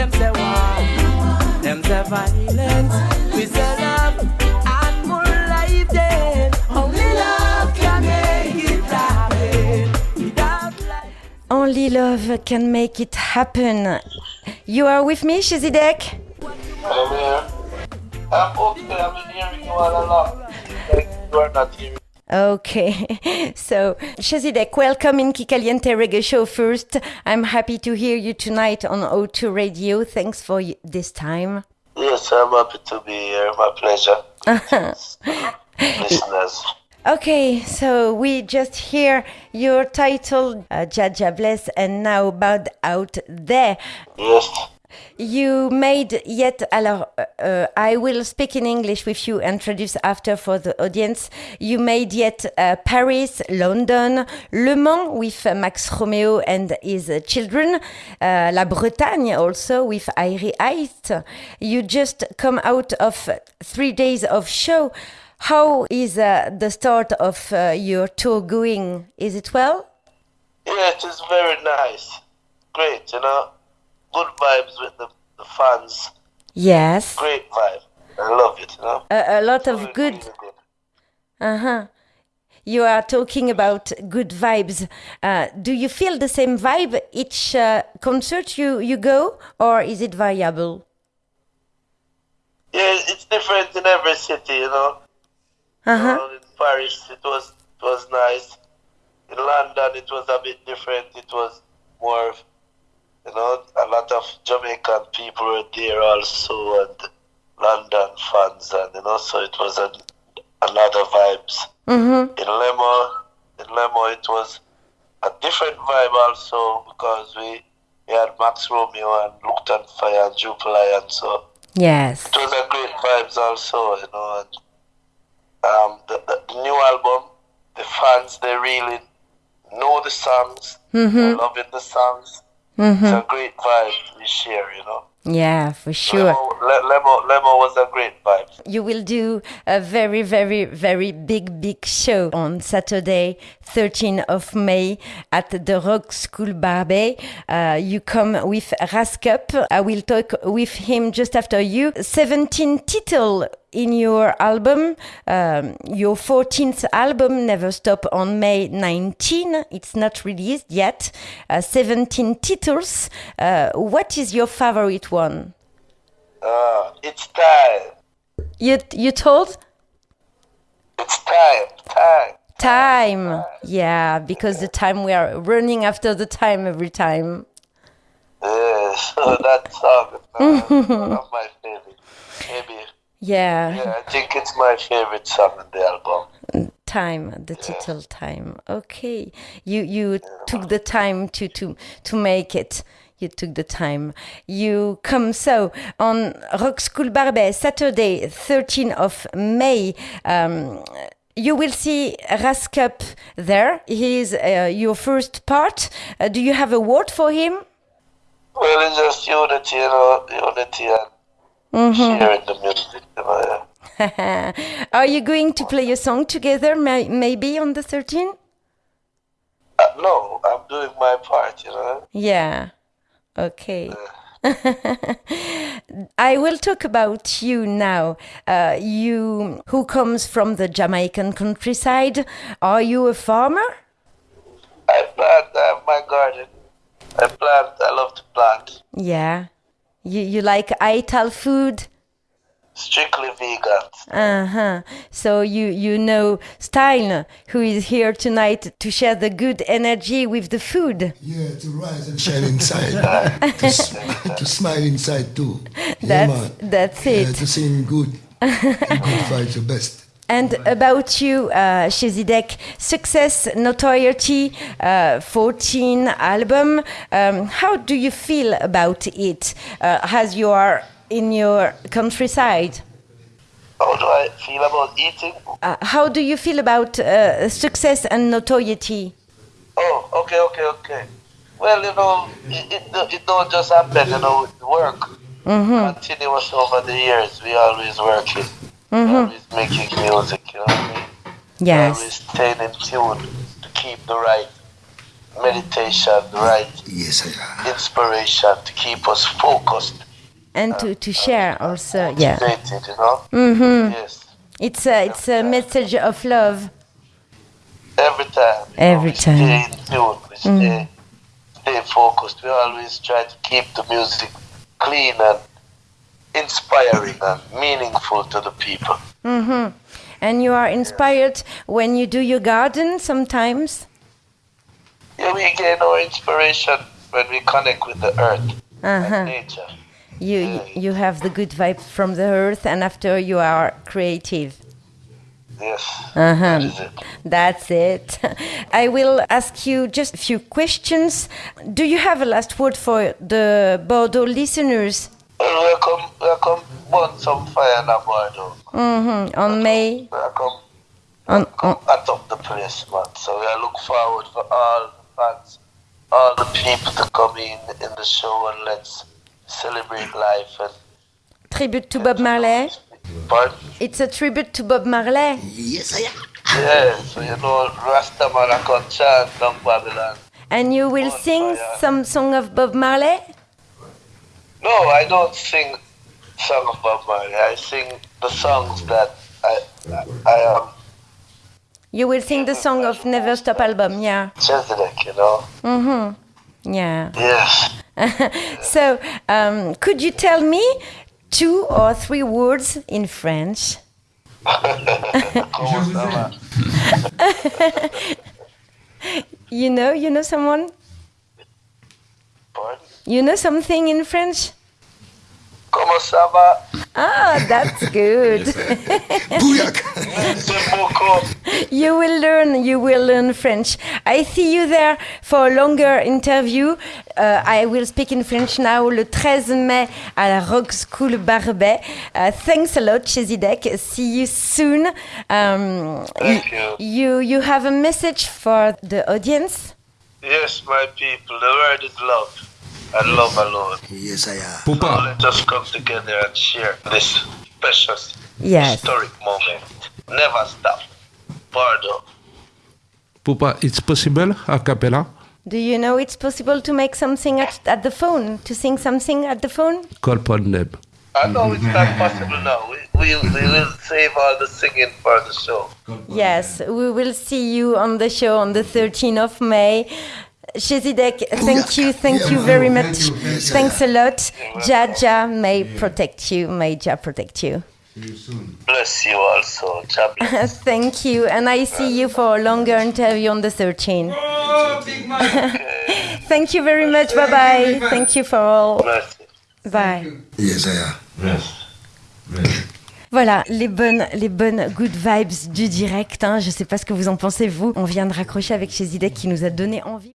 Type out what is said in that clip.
them say war, them say violence. We say love and more life then. Only love can make it happen. Without life. Only love can make it happen. You are with me, Chezidek? I'm here. I'm okay. I've been hearing you all along. Like you are not hearing. Okay, so Chezidek, welcome in Kikaliente Reggae Show first. I'm happy to hear you tonight on O2 Radio. Thanks for this time. Yes, I'm happy to be here. My pleasure. Listeners. Okay, so we just hear your title, uh, Jaja Bless, and now Bowed Out There. Yes. You made yet, alors, uh, uh, I will speak in English with you, and introduce after for the audience. You made yet uh, Paris, London, Le Mans with uh, Max Romeo and his uh, children, uh, La Bretagne also with Airy Heist. You just come out of three days of show. How is the start of your tour going? Is it well? Yeah, it is very nice. Great, you know. Good vibes with the, the fans. Yes. Great vibe. I love it, you know. A, a lot of Really, good. Uh huh. You are talking about good vibes. Uh, do you feel the same vibe each uh, concert you, you go, or is it variable? Yeah, it's different in every city, you know. Uh huh. Uh, in Paris, it was it was nice. In London, it was a bit different. It was more, you know, a lot of Jamaican people were there also, and London fans, and you know, so it was a, another vibes. Mm-hmm. In Lemo, in Lemo, it was a different vibe also because we, we had Max Romeo and Looked on Fire and Jupiler, and so Yes. it was a great vibes also, you know. And, um, the, the, the new album, the fans they really know the songs, they're loving the songs. Mm-hmm. It's a great vibe we share, you know. Yeah, for sure. Lemo, Lemo, Lemo was a great vibe. You will do a very, very, very big, big show on Saturday, 13th of May at the Rock School Barbey. Uh, you come with Raskup. I will talk with him just after you. 17 title in your album, um, your 14th album, Never Stop, on May 19. It's not released yet. Uh, 17 titles. Uh, what is your favorite one? Uh, it's time. You, you told? It's time. Time. Time. Yeah, because the time we are running after the time every time. Yeah, so that song is one of my favorite. Maybe, Yeah, yeah, I think it's my favorite song in the album. time, the title time. Okay. You you took the time to to to make it. You took the time. You come so on Rock School Barbey Saturday, 13th of May. Um, you will see Raskup there. He is uh, your first part. Uh, do you have a word for him? Well, it's just unity, you know, unity and sharing the music, you know. Yeah. Are you going to play a song together, may- maybe on the 13th? Uh, no, I'm doing my part, you know. Yeah. Okay. I will talk about you now. Uh, you, who comes from the Jamaican countryside, are you a farmer? I plant, I have my garden. I plant, I love to plant. Yeah. You, you like Ital food? Strictly vegan. Uh huh. So you you know Stein, who is here tonight to share the good energy with the food. Yeah, to rise and shine inside. to, to smile inside too. Yeah, That's man. that's Yeah, it. to sing good. Good vibes the best. And about you, uh, Chezidek, success, notoriety, uh, 14 album. Um, how do you feel about it uh, as you are in your countryside? How do I feel about eating? Uh, how do you feel about uh, success and notoriety? Oh, okay, okay, okay. Well, you know, it, it, it don't just happen, you know, with work. Continuous over the years, we always working. Always making music, you know what I mean? Yes. Always staying in tune to keep the right meditation, the right Yes, inspiration to keep us focused, And to, to share also, yeah. motivated, you know? hmm Yes. It's a, it's a message of love. Every time. Every we time. Stay in tune. We stay, stay focused. We always try to keep the music clean and inspiring and meaningful to the people. Mm-hmm. And you are inspired when you do your garden sometimes? Yeah, we gain our inspiration when we connect with the earth Uh-huh. and nature. You, you have the good vibe from the earth, and after you are creative. Yes. Uh-huh. That is it. That's it. I will ask you just a few questions. Do you have a last word for the Bordeaux listeners? Welcome, welcome, burn some fire in Bordeaux. hmm On May, Welcome, on, on, at up the place, man. So we are look forward for all the fans, all the people to come in in the show and let's celebrate life and tribute to Bob Marley. But It's a tribute to Bob Marley. Yes, I yeah, so you know, Rasta man I can chant down Babylon. And you will On sing fire. some song of Bob Marley? No, I don't sing song of Bob Marley. I sing the songs that I I, I am You will sing the song of Never Stop album, yeah. Chezidek, you know. Mm-hmm. Yeah. Yes. So, um, could you tell me two or three words in French? Comment ça va? You know, you know someone? Pardon? You know something in French? Comment ça va? Ah, that's good. Booyaka! Merci beaucoup. you will learn, you will learn French. I see you there for a longer interview. Uh, I will speak in French now le 13 mai à la Rock School Barbey. Uh, thanks a lot, Chezidek. See you soon. Um, Thank you. you. You have a message for the audience? Yes, my people, the word is love. And love alone. Yes, I am. So Pupa, let us come together and share this precious Yes. historic moment. Never stop. Pardon. Pupa, it's possible a cappella? Do you know it's possible to make something at, at the phone? To sing something at the phone? Call upon them. I know it's not possible now. We, we, we will save all the singing for the show. Yes, we will see you on the show on the 13th of May. Shezidek, thank you, thank you very much. Thanks a lot. Jaja may protect you, may Jah protect you. Bless you also. Thank you, and I see you for a longer interview on the 13th. thank you very much. Bye bye. Thank you for all. Bye. Yes, I am. Voilà, les bonnes, les bonnes good vibes du direct. Hein. Je sais pas ce que vous en pensez, vous. On vient de raccrocher avec Chezidek qui nous a donné envie.